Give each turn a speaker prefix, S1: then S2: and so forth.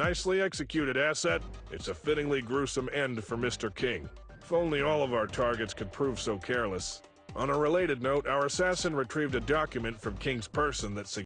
S1: Nicely executed, Asset. It's a fittingly gruesome end for Mr. King. If only all of our targets could prove so careless. On a related note, our assassin retrieved a document from King's person that suggests